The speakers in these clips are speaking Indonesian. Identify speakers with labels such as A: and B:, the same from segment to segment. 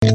A: What?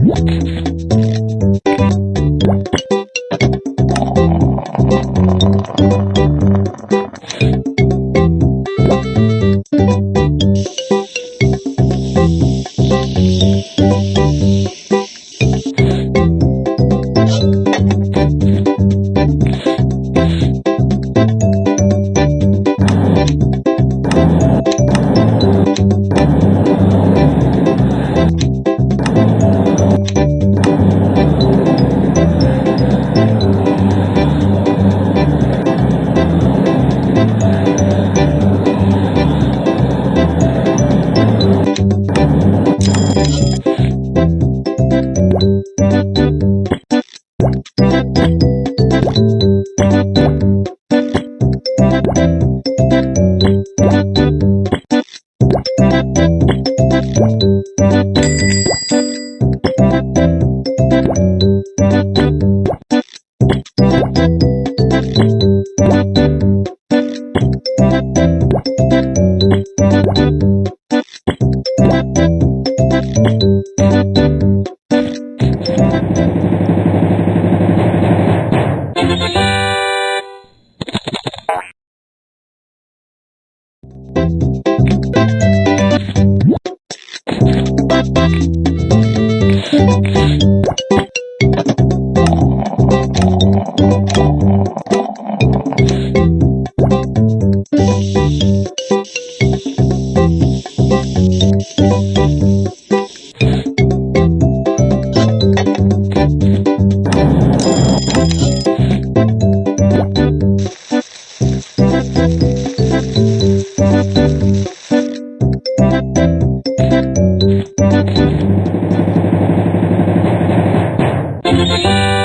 A: What? Thank you.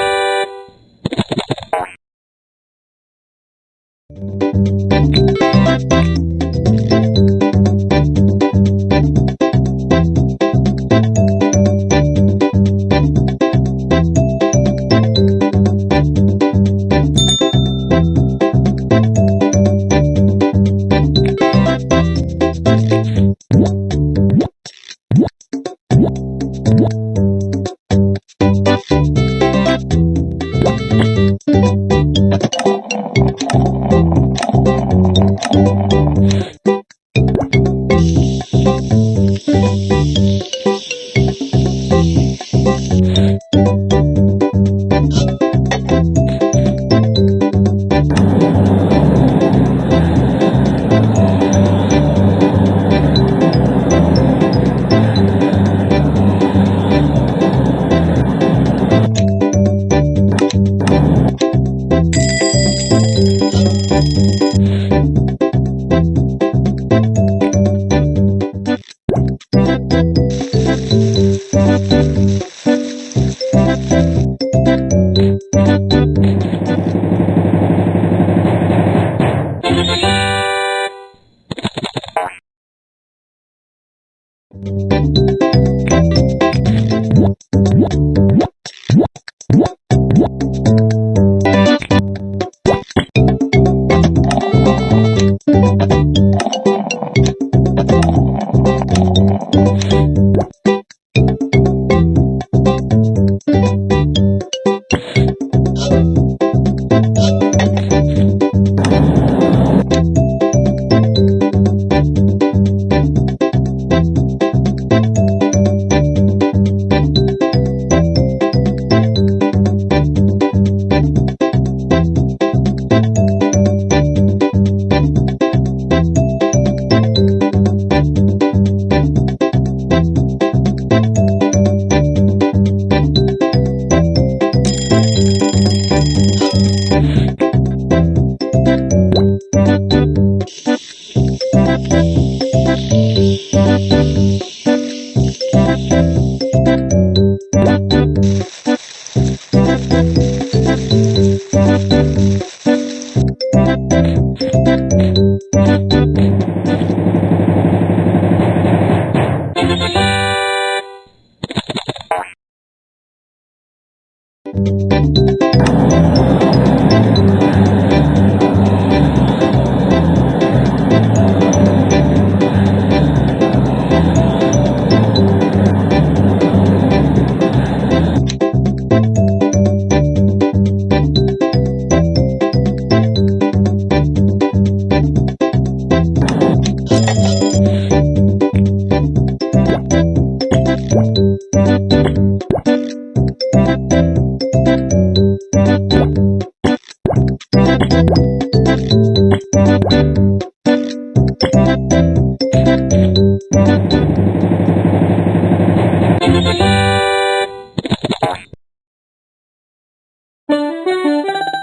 A: Thank you.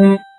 A: Mm-hmm.